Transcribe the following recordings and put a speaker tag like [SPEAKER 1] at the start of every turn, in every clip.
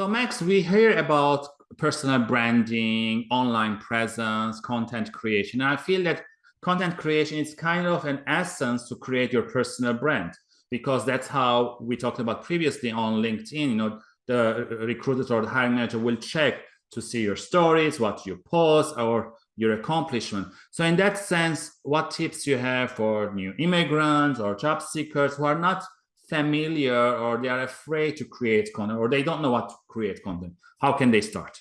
[SPEAKER 1] So Max, we hear about personal branding, online presence, content creation. And I feel that content creation is kind of an essence to create your personal brand because that's how we talked about previously on LinkedIn. You know, the recruiter or the hiring manager will check to see your stories, what you post, or your accomplishment. So in that sense, what tips you have for new immigrants or job seekers who are not familiar or they are afraid to create content or they don't know what to create content? How can they start?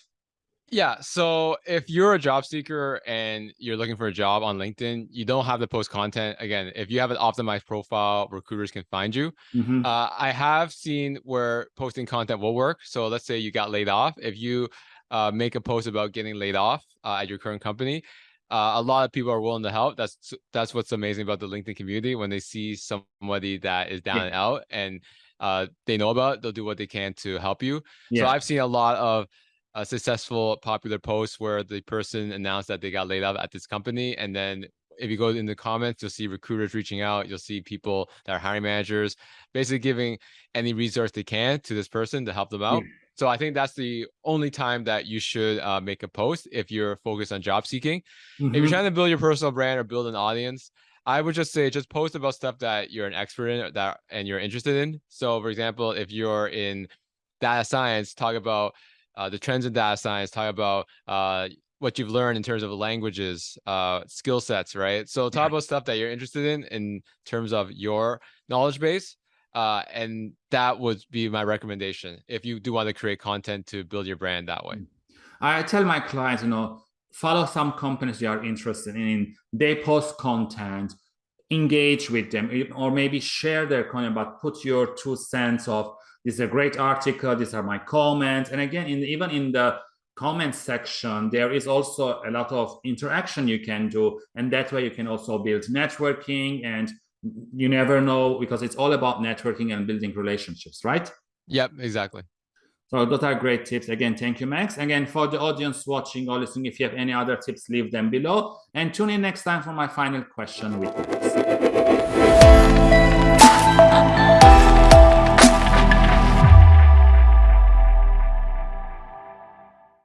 [SPEAKER 2] Yeah. So if you're a job seeker and you're looking for a job on LinkedIn, you don't have to post content. Again, if you have an optimized profile, recruiters can find you. Mm -hmm. uh, I have seen where posting content will work. So let's say you got laid off. If you uh, make a post about getting laid off uh, at your current company, uh, a lot of people are willing to help. That's that's what's amazing about the LinkedIn community. When they see somebody that is down yeah. and out and uh, they know about it, they'll do what they can to help you. Yeah. So I've seen a lot of a successful popular posts where the person announced that they got laid off at this company and then if you go in the comments you'll see recruiters reaching out you'll see people that are hiring managers basically giving any resource they can to this person to help them out yeah. So i think that's the only time that you should uh, make a post if you're focused on job seeking mm -hmm. if you're mm-hmm. trying to build your personal brand or build an audience I would just say just post about stuff that you're an expert in that and you're interested in. So for example, if you're in data science, talk about uh, the trends in data science, talk about uh, what you've learned in terms of languages, uh, skill sets, right? So talk yeah. about stuff that you're interested in in terms of your knowledge base. Uh, and that would be my recommendation if you do want to create content to build your brand that way. Mm.
[SPEAKER 1] I tell my clients, you know, follow some companies you are interested in. They post content, engage with them, or maybe share their content, but put your two cents of this is a great article these are my comments and again in even in the comment section there is also a lot of interaction you can do and that way you can also build networking and you never know because it's all about networking and building relationships right?
[SPEAKER 2] Yep exactly.
[SPEAKER 1] So those are great tips. Again thank you max. Again for the audience watching or listening if you have any other tips leave them below. And tune in next time for my final question with